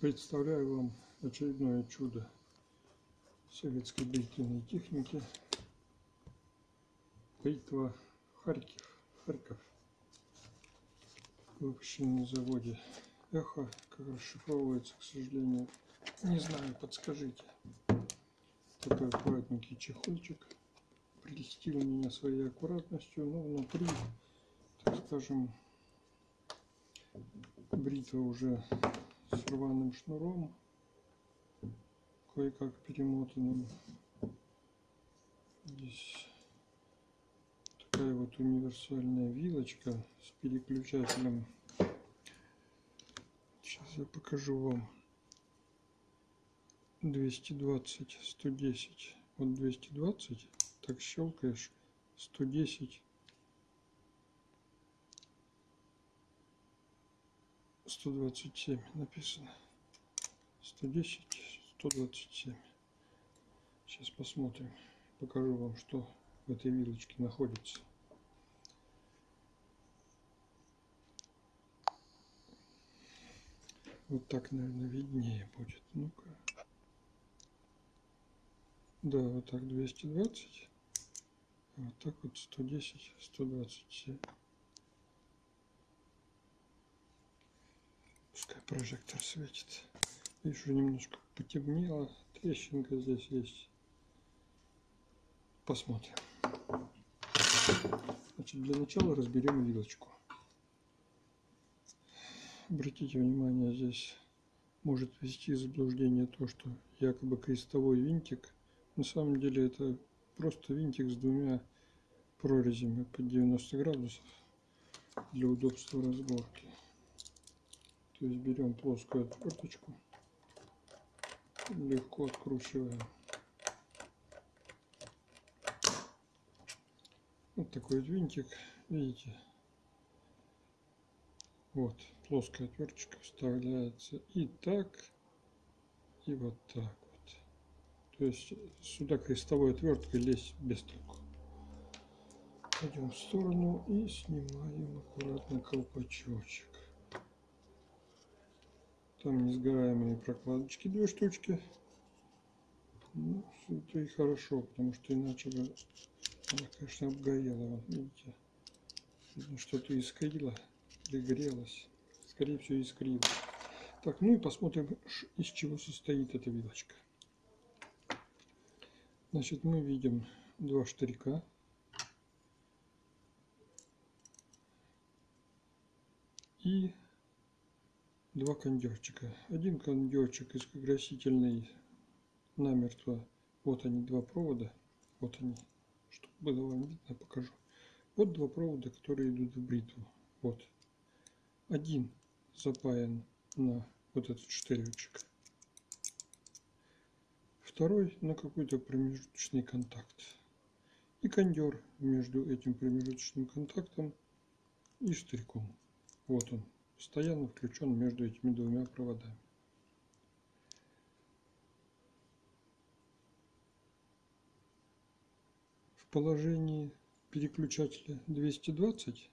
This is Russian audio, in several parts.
Представляю вам очередное чудо советской бритвенной техники. Бритва Харьков, Харьков. Выпущена на заводе Эхо. Как расшифровывается, к сожалению, не знаю, подскажите. Такой аккуратненький чехольчик. Прелестил меня своей аккуратностью, но внутри, так скажем, бритва уже с рваным шнуром, кое-как перемотанным. Здесь такая вот универсальная вилочка с переключателем. Сейчас я покажу вам. 220, 110. Вот 220, так щелкаешь, 110 127 написано. 110 127 сейчас посмотрим покажу вам что в этой вилочке находится. Вот так наверное виднее будет. Ну-ка. Да вот так 220 а вот так вот 110 127 прожектор светит. Вижу, немножко потемнело. Трещинка здесь есть. Посмотрим. Значит, для начала разберем вилочку. Обратите внимание, здесь может ввести заблуждение то, что якобы крестовой винтик. На самом деле это просто винтик с двумя прорезями под 90 градусов для удобства разборки. То есть берем плоскую отверточку, легко откручиваем. Вот такой вот винтик, видите? Вот, плоская отверточка вставляется и так, и вот так вот. То есть сюда крестовой отверткой лезть без толку. Пойдем в сторону и снимаем аккуратно колпачочек. Там несгораемые прокладочки, две штучки. Ну, это и хорошо, потому что иначе бы она, конечно, обгорела. Вот видите, что-то искрило или грелось. Скорее всего, искрило. Так, ну и посмотрим, из чего состоит эта вилочка. Значит, мы видим два штырька. И два кондерчика. Один кондерчик из красительный намертво. Вот они, два провода. Вот они. Чтобы было вам видно, покажу. Вот два провода, которые идут в бритву. Вот. Один запаян на вот этот штыречек. Второй на какой-то промежуточный контакт. И кондер между этим промежуточным контактом и штырьком. Вот он постоянно включен между этими двумя проводами. В положении переключателя 220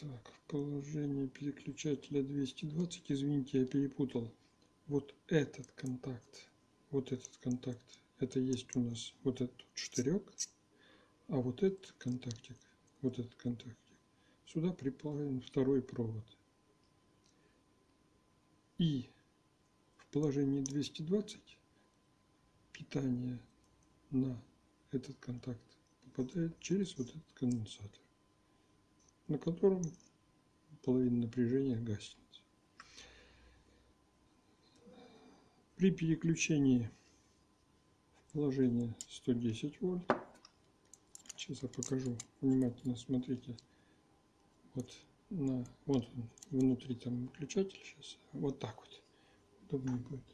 Так, в положении переключателя 220, извините, я перепутал. Вот этот контакт, вот этот контакт это есть у нас вот этот штырек, а вот этот контактик, вот этот контактик, сюда приплавлен второй провод. И в положении 220 питание на этот контакт попадает через вот этот конденсатор, на котором половина напряжения гаснет. При переключении положение 110 вольт. Сейчас я покажу. Внимательно смотрите. Вот на вот он, внутри там выключатель сейчас. Вот так вот. Удобнее будет.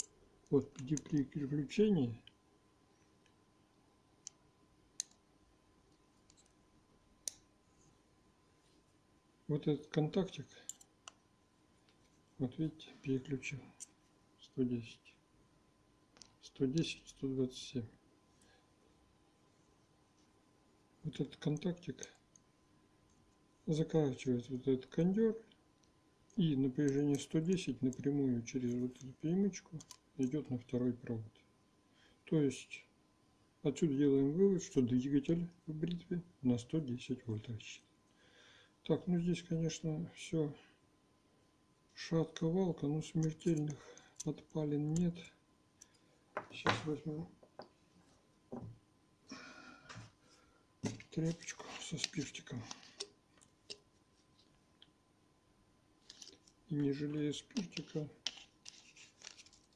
Вот при переключении вот этот контактик вот видите переключил 110 110 127 вот этот контактик закачивает вот этот кондер и напряжение 110 напрямую через вот эту перемычку идет на второй провод. То есть отсюда делаем вывод, что двигатель в бритве на 110 вольт рассчитан. Так, ну здесь, конечно, все шатко-валко, но смертельных подпалин нет. Сейчас возьмем тряпочку со спиртиком. И не жалея спиртика,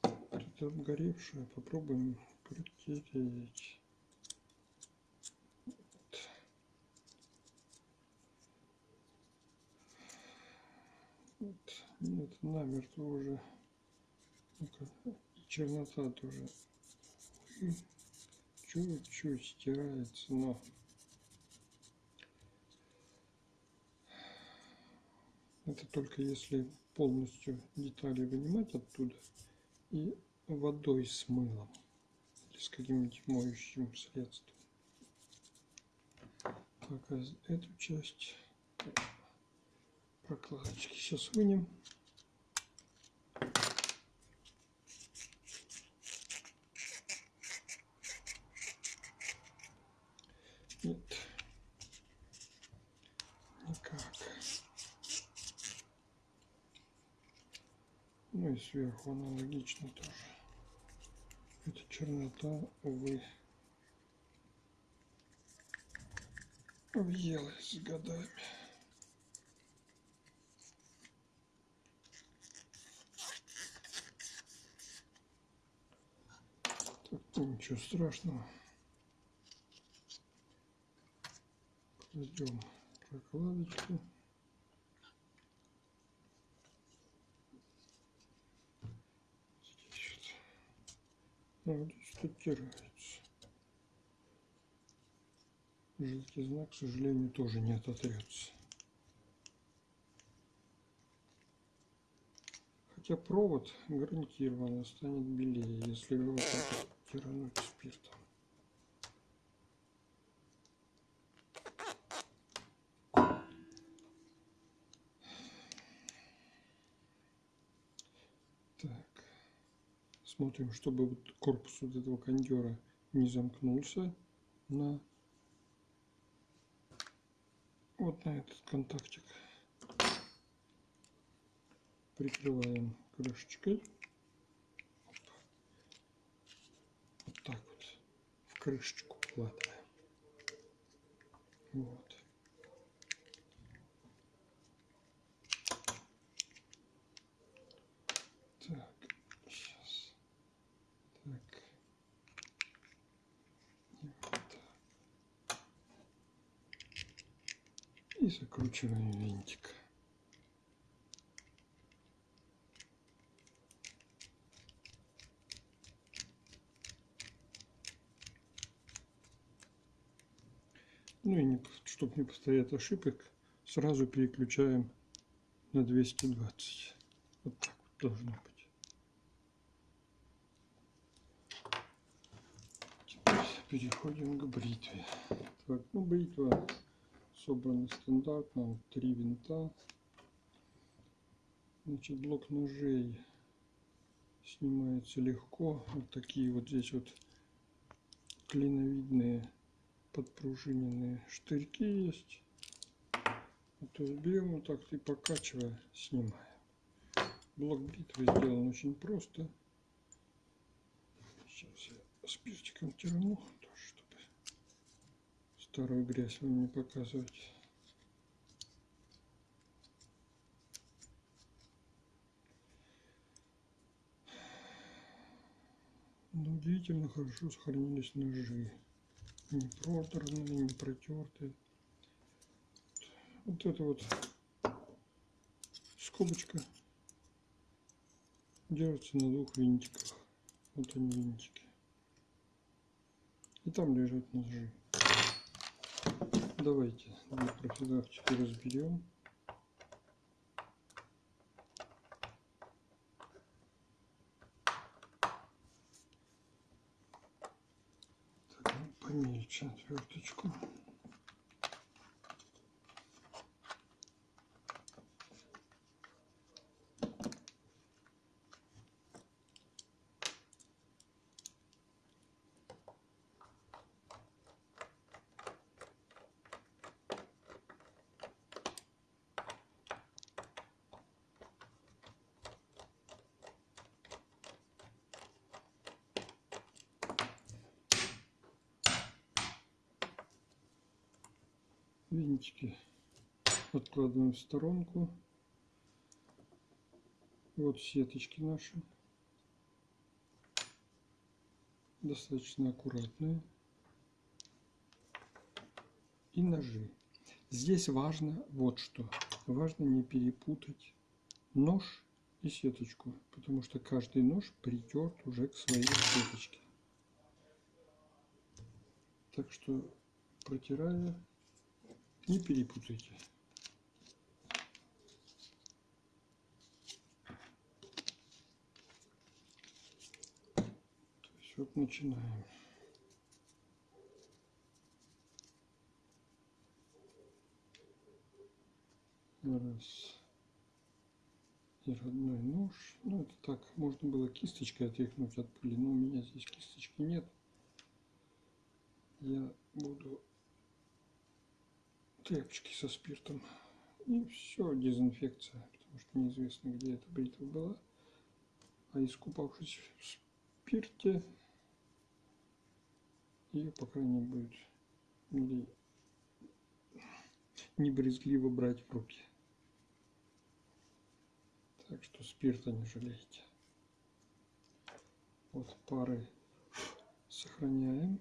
это обгоревшее, попробуем протереть. Нет, намертво уже. Ну чернота тоже чуть-чуть стирается, но это только если полностью детали вынимать оттуда и водой с мылом или с каким-нибудь моющим средством. Пока эту часть прокладочки сейчас вынем. Нет. Никак. Ну и сверху аналогично тоже. Эта чернота, увы, въелась с годами. Так, ничего страшного. Ждем прокладочку. Вот. Статируется. Желтый знак, к сожалению, тоже не ототрется. Хотя провод гарантированно станет белее, если его так тирануть спиртом. Смотрим, чтобы вот корпус вот этого кондера не замкнулся на вот на этот контактик. Прикрываем крышечкой. Вот так вот в крышечку вкладываем. Вот. И закручиваем винтик. Ну и чтобы не повторять ошибок, сразу переключаем на 220. Вот так вот должно быть. Переходим к бритве. Так, ну бритва собраны стандартно, три винта. Значит, блок ножей снимается легко. Вот такие вот здесь вот клиновидные подпружиненные штырьки есть. Есть берем вот так и покачивая снимаем. Блок бритвы сделан очень просто. Сейчас я спиртиком терну вторую грязь вам не показывать. Но удивительно хорошо сохранились ножи. Не проторные, не протертые. Вот это вот скобочка держится на двух винтиках. Вот они винтики. И там лежат ножи. Давайте две профилактики разберем. Так, ну, помельче отверточку. Винтики откладываем в сторонку. Вот сеточки наши. Достаточно аккуратные. И ножи. Здесь важно вот что. Важно не перепутать нож и сеточку, потому что каждый нож притерт уже к своей сеточке. Так что протирая, не перепутайте. Вот начинаем. Раз. И родной нож. Ну, это так, можно было кисточкой отряхнуть от пыли, но у меня здесь кисточки нет. Я буду тряпочки со спиртом. И все, дезинфекция, потому что неизвестно, где эта бритва была. А искупавшись в спирте, ее, по крайней мере, не брезгливо брать в руки. Так что спирта не жалейте. Вот пары сохраняем.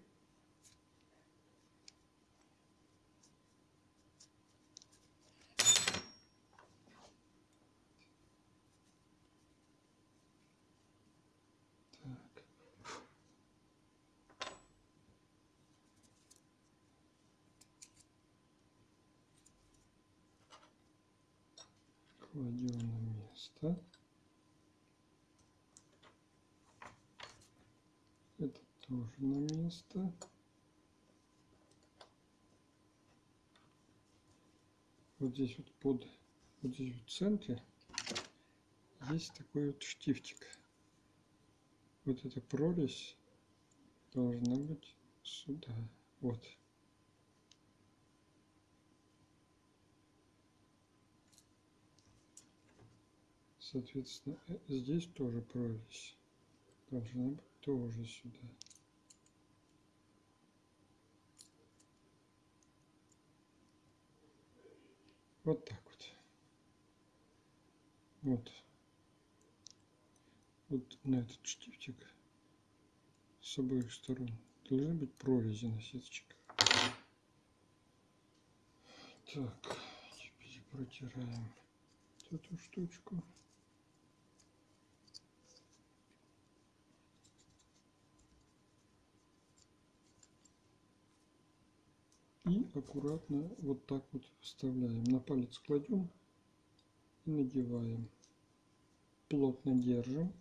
Так. Кладем место. Это тоже на место. Вот здесь вот под, вот здесь в центре есть такой вот штифтик. Вот эта прорезь должна быть сюда. Вот. Соответственно, э, здесь тоже прорезь должна быть тоже сюда. Вот так вот. Вот. Вот на этот штифтик с обоих сторон должны быть прорези на сеточках. Так, теперь протираем эту штучку. И аккуратно вот так вот вставляем. На палец кладем и надеваем. Плотно держим.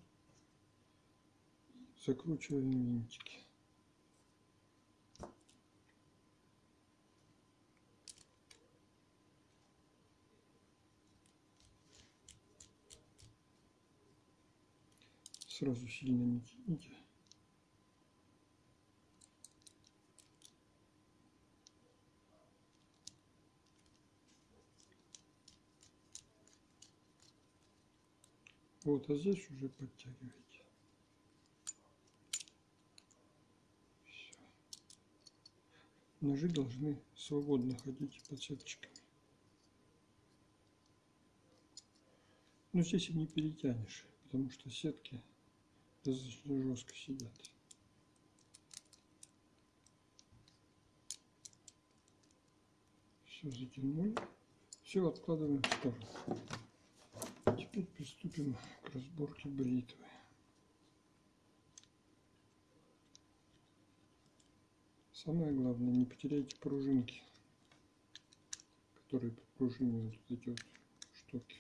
Закручиваем винтики. Сразу сильно не тяните. Вот, а здесь уже подтягивайте. Все. Ножи должны свободно ходить под сеточками. Но здесь и не перетянешь, потому что сетки достаточно жестко сидят. Все затянули. Все откладываем в сторону. Приступим к разборке бритвы. Самое главное, не потеряйте пружинки, которые пружинивают эти вот штуки.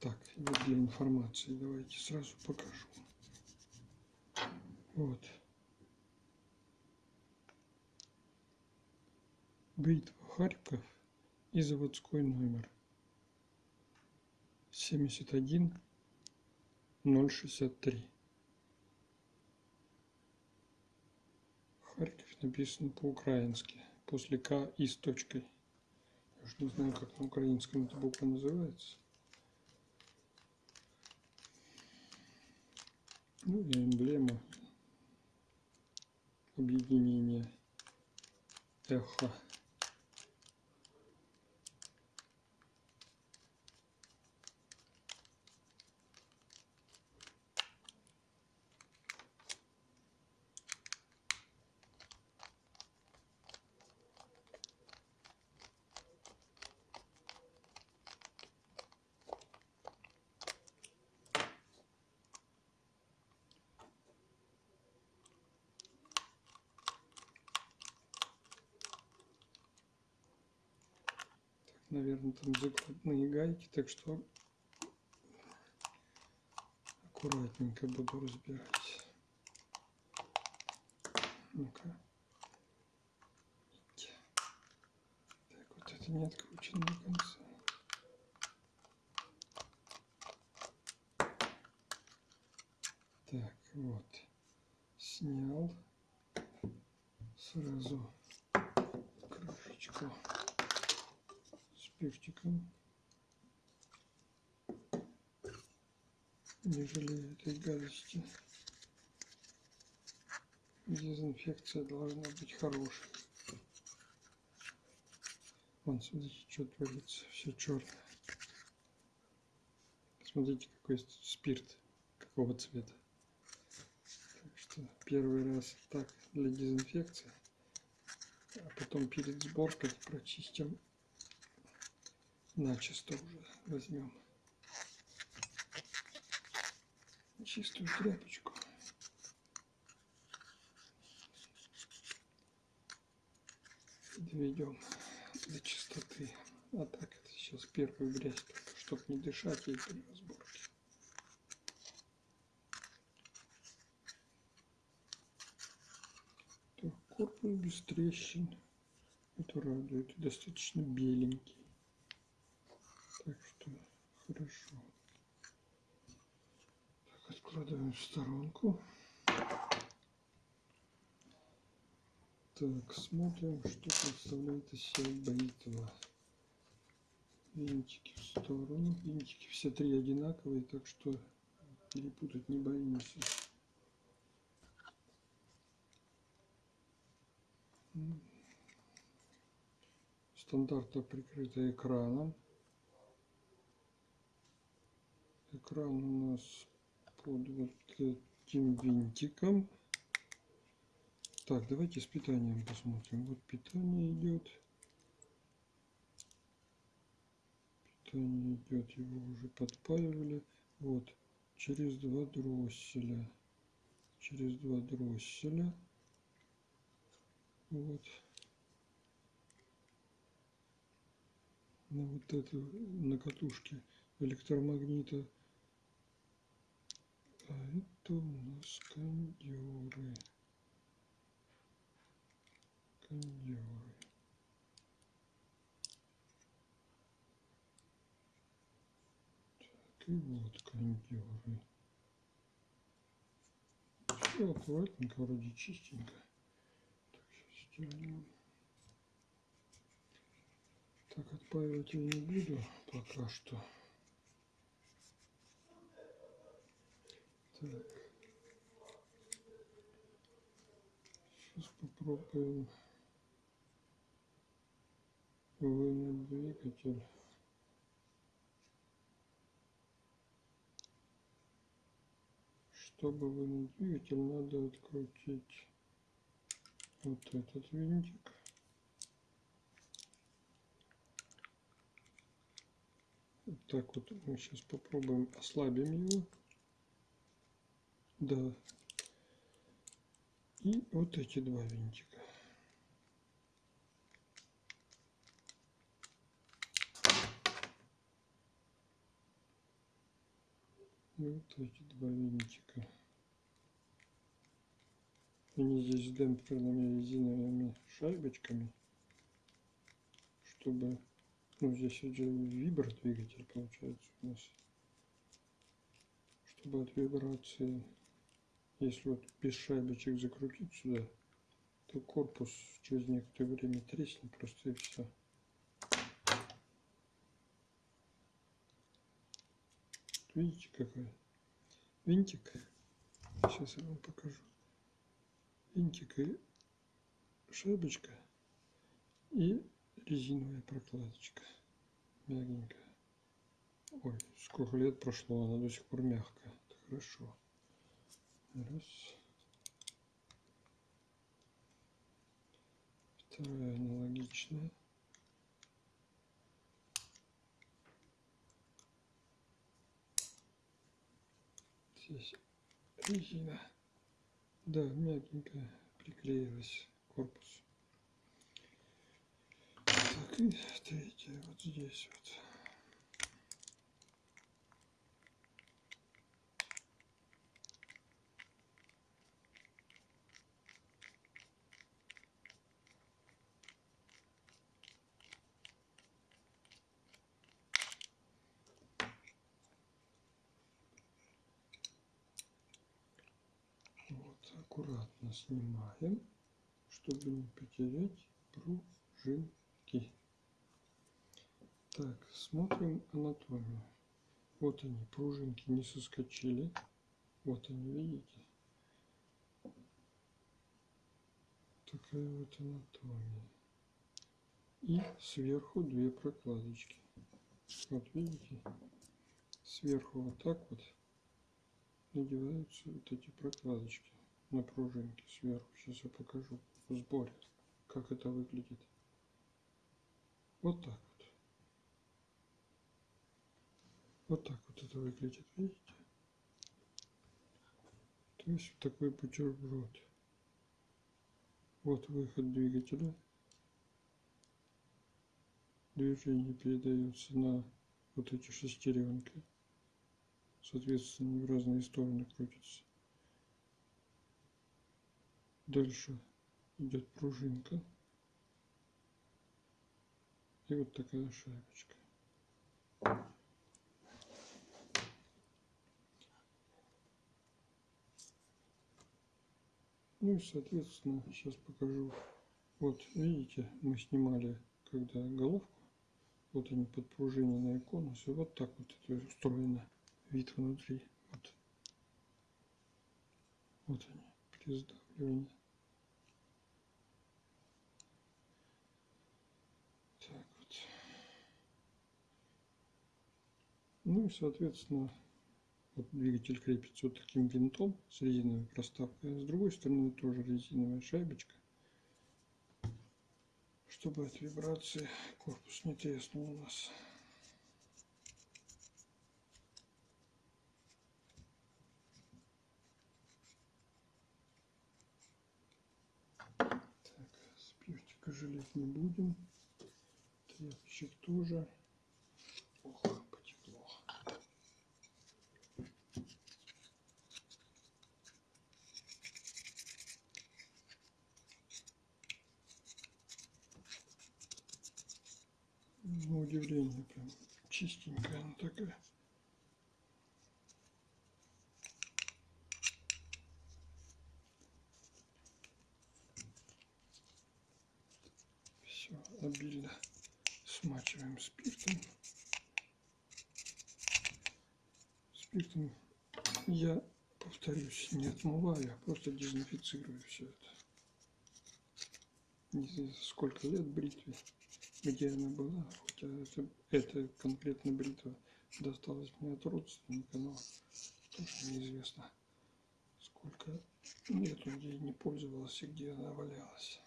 Так, вот для информации давайте сразу покажу. Вот. Бритва Харьков и заводской номер 71 063. Харьков написано по-украински. После К и с точкой. Я уж не знаю, как на украинском эта буква называется. Ну и эмблема объединения эхо. Наверное, там закладные гайки, так что аккуратненько буду разбирать. Ну-ка. Так, вот это не откручено до конца. Так, вот. Снял. Сразу крышечку спиртиком. Не жалею этой гадости. Дезинфекция должна быть хорошей. Вон, смотрите, что творится. Все черное. Смотрите, какой спирт, какого цвета. Так что первый раз так для дезинфекции. А потом перед сборкой прочистим начисто уже возьмем чистую тряпочку. Доведем до чистоты. А так это сейчас первую грязь, чтобы не дышать ей при разборке. Корпус без трещин. Это радует. Достаточно беленький. Хорошо. Так, откладываем в сторонку. Так, смотрим, что представляет из себя бритва. Винтики в сторону. Винтики все три одинаковые, так что перепутать не боимся. Стандартно прикрыта экраном. Экран у нас под вот этим винтиком. Так, давайте с питанием посмотрим. Вот питание идет. Питание идет, его уже подпаивали. Вот, через два дросселя. Через два дросселя. Вот. На вот эту, на катушке электромагнита а это у нас кондеры. Кондеры. Так, и вот кондеры. Все аккуратненько, вроде чистенько. Так, сейчас стирнем. Так, отпаивать я не буду пока что. Сейчас попробуем вынуть двигатель. Чтобы вынуть двигатель, надо открутить вот этот винтик. Так вот мы сейчас попробуем ослабим его. Да. И вот эти два винтика. И вот эти два винтика. Они здесь с демпферными резиновыми шайбочками, чтобы, ну здесь уже вибр двигатель получается у нас, чтобы от вибрации если вот без шайбочек закрутить сюда, то корпус через некоторое время треснет просто и все. Видите какой винтик? Сейчас я вам покажу. Винтик и шайбочка И резиновая прокладочка. Мягенькая. Ой, сколько лет прошло, она до сих пор мягкая. Это хорошо. Раз. Вторая аналогичная. Здесь резина. Да, мягенькая приклеилась корпус. Так, и третья вот здесь вот. Вот, аккуратно снимаем, чтобы не потерять пружинки. Так, смотрим анатомию. Вот они, пружинки не соскочили. Вот они, видите? Такая вот анатомия. И сверху две прокладочки. Вот видите? Сверху вот так вот надеваются вот эти прокладочки на пружинки сверху. Сейчас я покажу в сборе, как это выглядит. Вот так вот. Вот так вот это выглядит, видите? То есть вот такой бутерброд. Вот выход двигателя. Движение передается на вот эти шестеренки соответственно в разные стороны крутится. Дальше идет пружинка. И вот такая шайбочка. Ну и соответственно сейчас покажу. Вот видите, мы снимали когда головку. Вот они подпружиненные конусы. Вот так вот это устроено вид внутри. Вот, вот они, при сдавливании. Так вот. Ну и, соответственно, вот двигатель крепится вот таким винтом с резиновой проставкой. А с другой стороны тоже резиновая шайбочка, чтобы от вибрации корпус не треснул у нас. жалеть не будем. Тряпочек тоже. Удивление прям чистенькая она такая. Все, обильно смачиваем спиртом. Спиртом я, повторюсь, не отмываю, а просто дезинфицирую все это. Не знаю, сколько лет бритве, где она была, хотя это, это конкретно бритва досталась мне от родственника, но тоже неизвестно, сколько лет он не пользовался, где она валялась.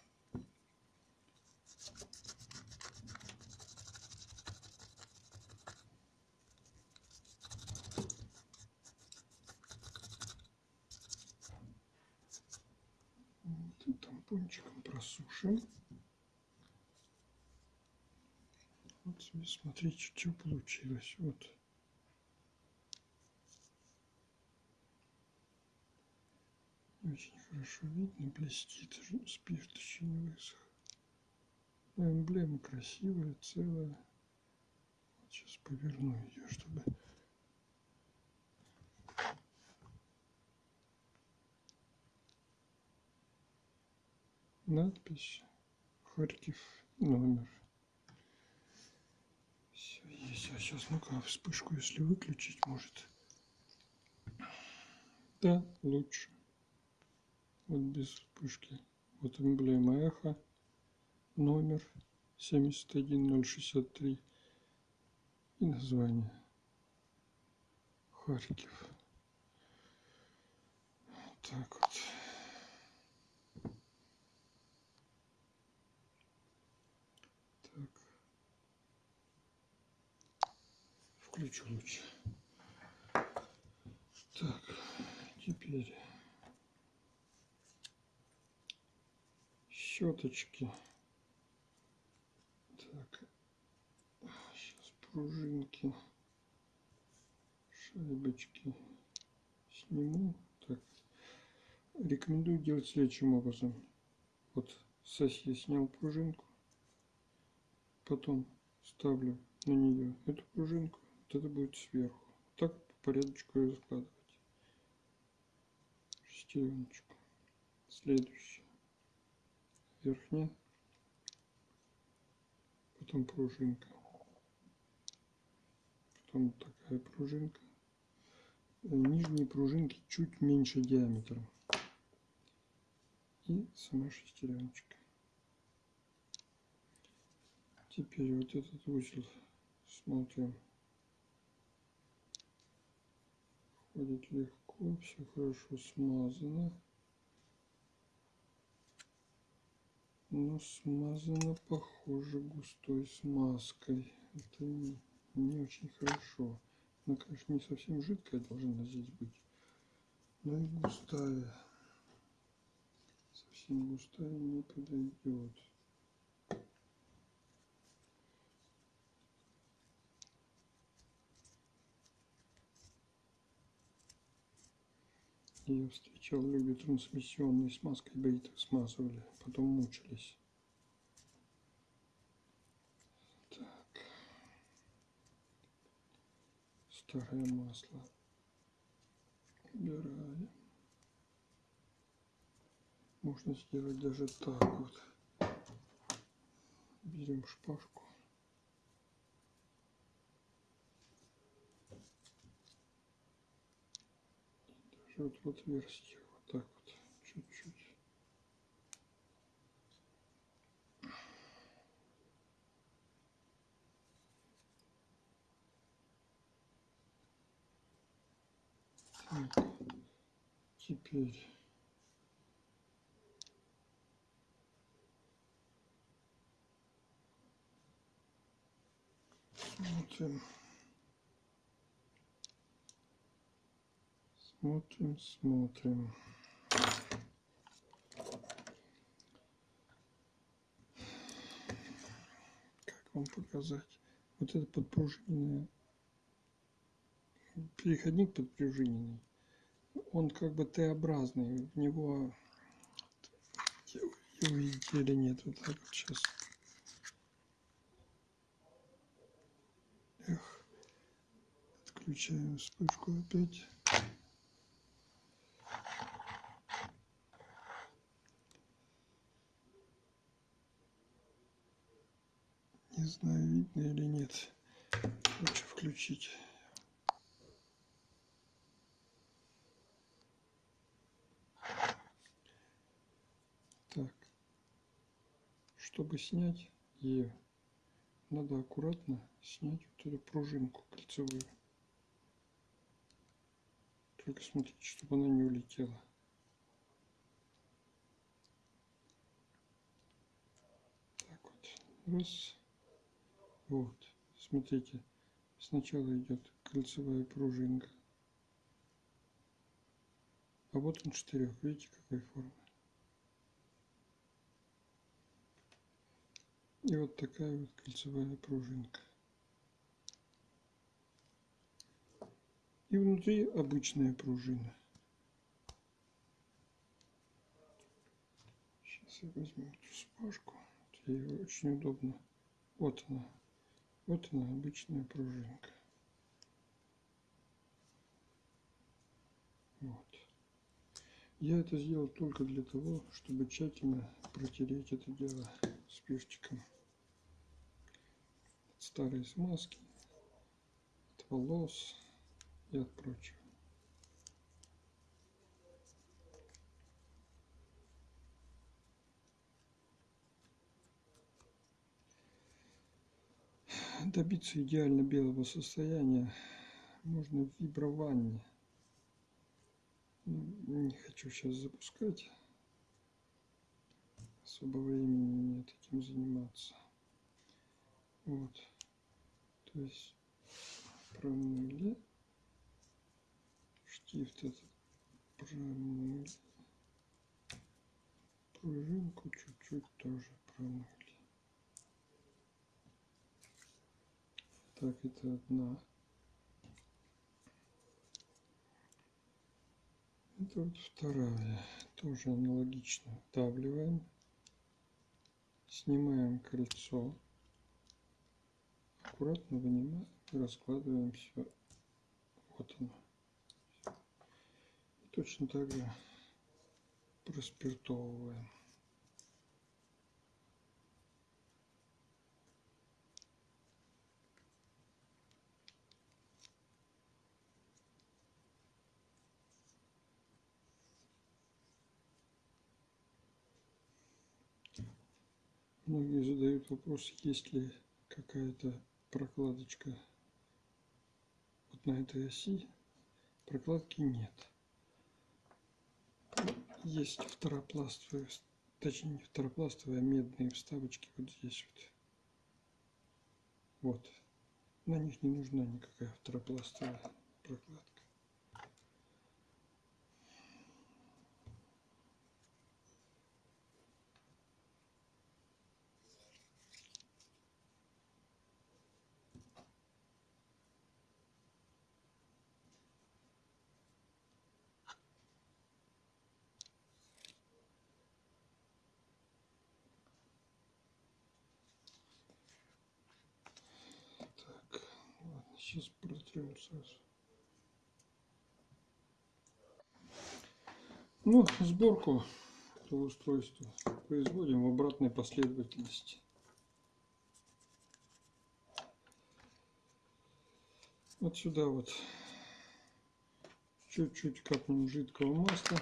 Вот тампончиком просушим. Вот смотрите, что получилось. Вот. Очень хорошо видно, блестит, спирт еще не высох. Эмблема красивая, целая. Вот сейчас поверну ее, чтобы... Надпись Харьков номер. А сейчас ну-ка вспышку, если выключить, может. Да, лучше. Вот без вспышки. Вот эмблема эхо номер 71063 и название Харьков. Так вот. Так. Включу лучше. Так, теперь щеточки. Так, сейчас пружинки, шайбочки сниму. Так, рекомендую делать следующим образом. Вот с оси снял пружинку, потом ставлю на нее эту пружинку, вот это будет сверху. Так по порядочку ее складывать. Шестереночку. Следующее. Верхняя. Потом пружинка. Потом такая пружинка. Нижние пружинки чуть меньше диаметром. И сама шестереночка. Теперь вот этот узел смотрим. Входит легко, все хорошо смазано. Но смазано, похоже, густой смазкой. Это не, не очень хорошо. Она, конечно, не совсем жидкая должна здесь быть, но и густая. Совсем густая не подойдет. Я встречал, люди трансмиссионной смазкой бритвы смазывали, потом мучились. Так. Старое масло. Убираем. Можно сделать даже так вот. Берем шпажку. Вот в отверстие вот так вот чуть-чуть. Теперь. Смотрим Смотрим, смотрим. Как вам показать? Вот это подпружиненное. Переходник подпружиненный. Он как бы Т-образный. В него увидите или нет. Вот так вот сейчас. Эх. Отключаем вспышку опять. Знаю, видно или нет. Лучше включить. Так. Чтобы снять ее, надо аккуратно снять вот эту пружинку кольцевую. Только смотрите, чтобы она не улетела. Так вот. Раз. Вот, смотрите, сначала идет кольцевая пружинка, а вот он штырек, видите, какой формы. И вот такая вот кольцевая пружинка. И внутри обычная пружина. Сейчас я возьму эту спашку. Ей очень удобно. Вот она. Вот она, обычная пружинка. Вот. Я это сделал только для того, чтобы тщательно протереть это дело спиртиком. От старой смазки, от волос и от прочего. Добиться идеально белого состояния можно в вибровании. Ну, не хочу сейчас запускать. Особо времени нет этим заниматься. Вот. То есть промыли. Штифт этот промыли. Пружинку чуть-чуть тоже промыли. Так, это одна. Это вот вторая. Тоже аналогично. Вдавливаем. Снимаем кольцо. Аккуратно вынимаем раскладываем все. Вот оно. И точно так же проспиртовываем. Многие задают вопрос, есть ли какая-то прокладочка вот на этой оси. Прокладки нет. Есть второпластовые, точнее не второпластовые, а медные вставочки вот здесь вот. Вот. На них не нужна никакая второпластовая прокладка. Сразу. Ну, сборку этого устройства производим в обратной последовательности. Вот сюда вот чуть-чуть капнем жидкого масла,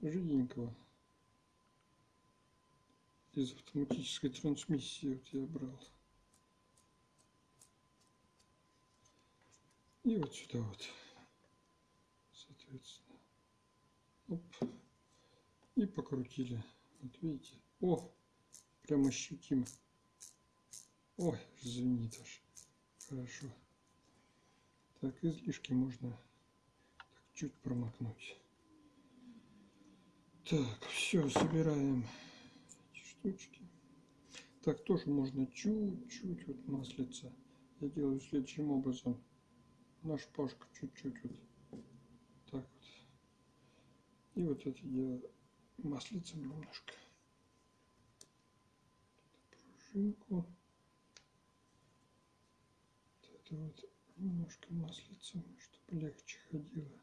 жиденького из автоматической трансмиссии вот я брал. И вот сюда вот, соответственно. Оп. И покрутили. Вот видите. О, прям ощутимо. Ой, звенит аж. Хорошо. Так, излишки можно так, чуть промокнуть. Так, все, собираем эти штучки. Так, тоже можно чуть-чуть вот маслица. Я делаю следующим образом на шпажку чуть-чуть вот так вот. И вот это дело маслицем немножко. Пружинку. Вот это вот немножко маслицем, чтобы легче ходило.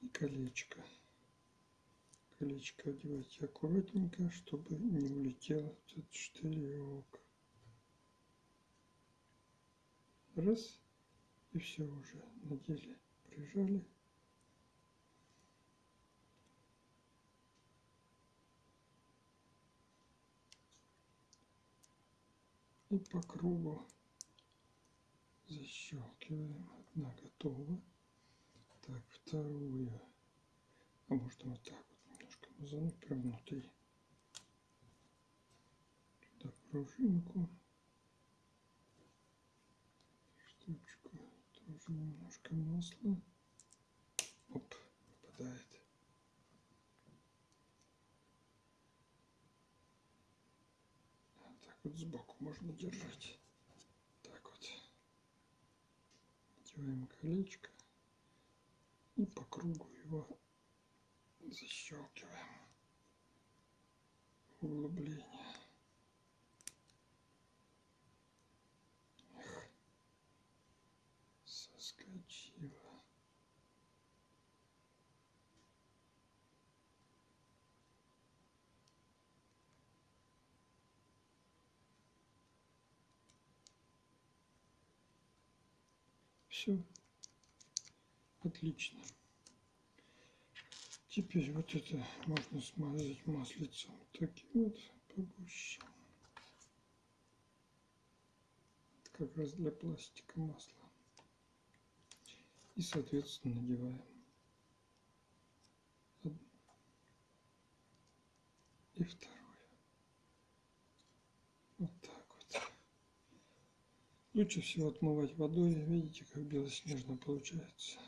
И колечко. Колечко одевайте аккуратненько, чтобы не улетело этот штырек. Раз. И все уже надели, прижали. И по кругу защелкиваем. Одна готова. Так, вторую. А можно вот так вот немножко мазануть прям внутри. Туда пружинку. Тоже немножко масла. Оп, попадает. Так вот сбоку можно держать. Так вот. Надеваем колечко. И по кругу его защелкиваем. Углубление. Все. Отлично. Теперь вот это можно смазать маслицем. Таким вот погуще. как раз для пластика масло. И, соответственно, надеваем. И второе. Вот так вот. Лучше всего отмывать водой. Видите, как белоснежно получается.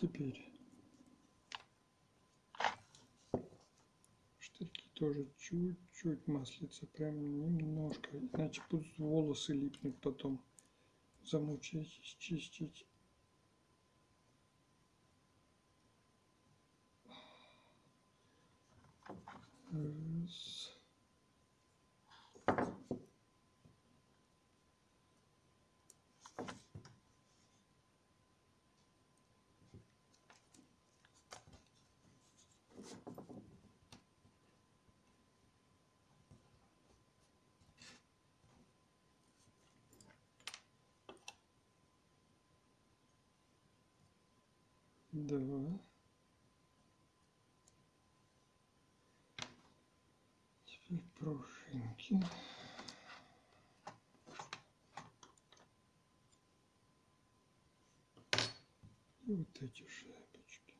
Теперь штырьки тоже чуть-чуть маслица, прям немножко, иначе будут волосы липнуть потом. Замучаетесь чистить. Раз. Два. Теперь пружинки. И вот эти шапочки.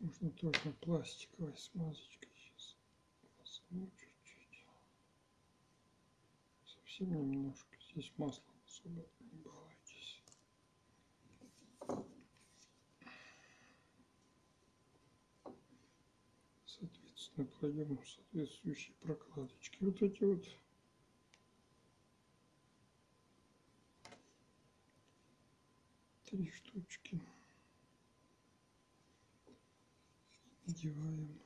Можно только пластиковой смазочкой сейчас возьму чуть-чуть. Совсем немножко. Здесь масло особо не балуйтесь. Соответственно, кладем соответствующие прокладочки. Вот эти вот три штучки. Надеваем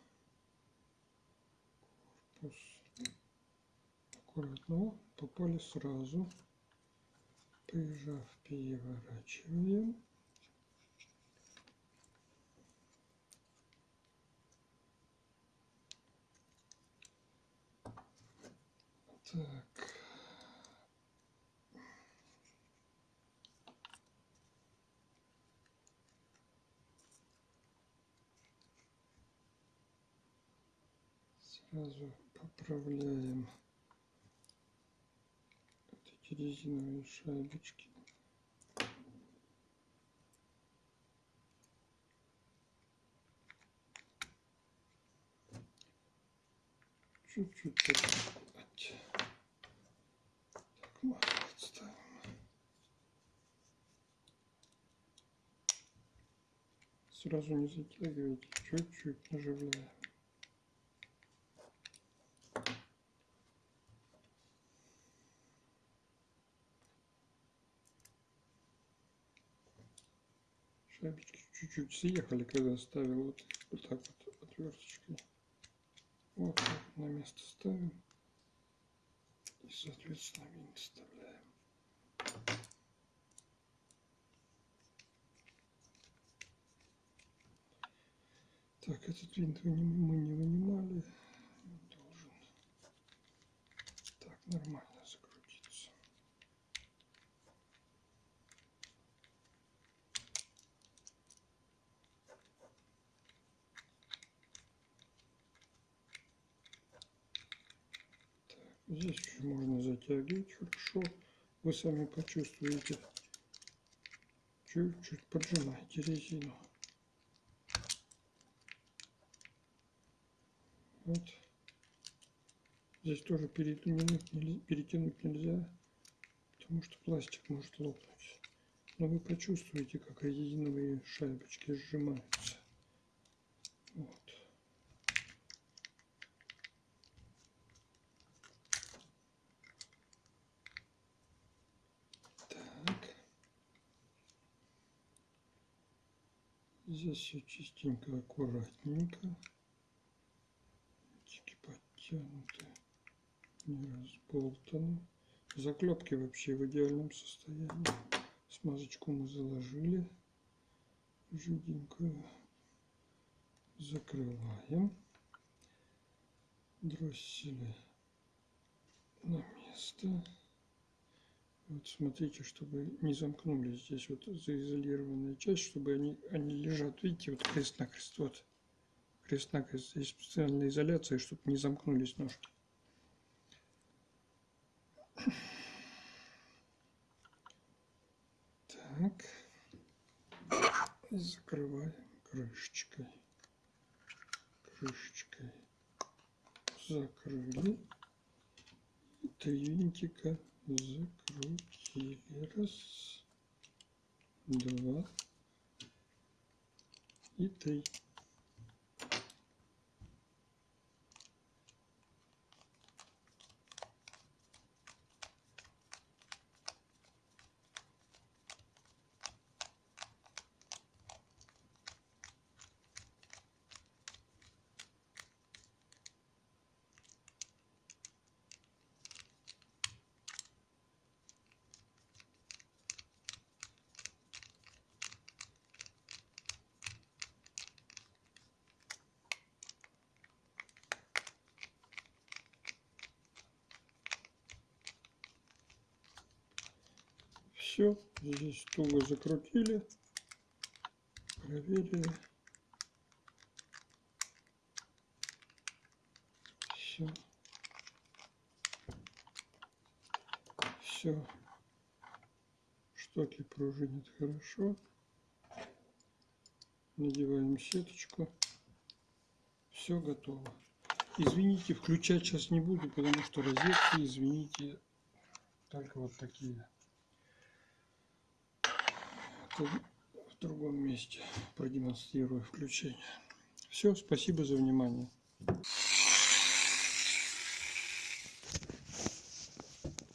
корпус. Аккуратно попали сразу. Прижав, переворачиваем. Так. Сразу поправляем резиновые шайбочки. Чуть-чуть отставим. Сразу не затягивайте, чуть-чуть наживляем. Шайбочки чуть-чуть съехали, когда ставил вот, вот так вот отверточкой. Вот на место ставим. И, соответственно, винт вставляем. Так, этот винт мы не вынимали. Должен так нормально. Здесь еще можно затягивать хорошо. Вы сами почувствуете. Чуть-чуть поджимайте резину. Вот. Здесь тоже перетянуть перетянуть нельзя, потому что пластик может лопнуть. Но вы почувствуете, как резиновые шайбочки сжимаются. Вот. Здесь все чистенько, аккуратненько. Тики подтянуты, не разболтаны. Заклепки вообще в идеальном состоянии. Смазочку мы заложили. Жиденькую. Закрываем. Дроссели на место. Вот смотрите, чтобы не замкнулись здесь вот заизолированная часть, чтобы они, они лежат, видите, вот крест-накрест, вот. Крест-накрест, здесь специальная изоляция, чтобы не замкнулись ножки. Так, закрываем крышечкой, крышечкой, закрыли, три винтика закрутили. Раз, два и три. Все, здесь туго закрутили, проверили. Все. Все. Штоки пружинят хорошо. Надеваем сеточку. Все готово. Извините, включать сейчас не буду, потому что розетки, извините, только вот такие в другом месте продемонстрирую включение. Все, спасибо за внимание.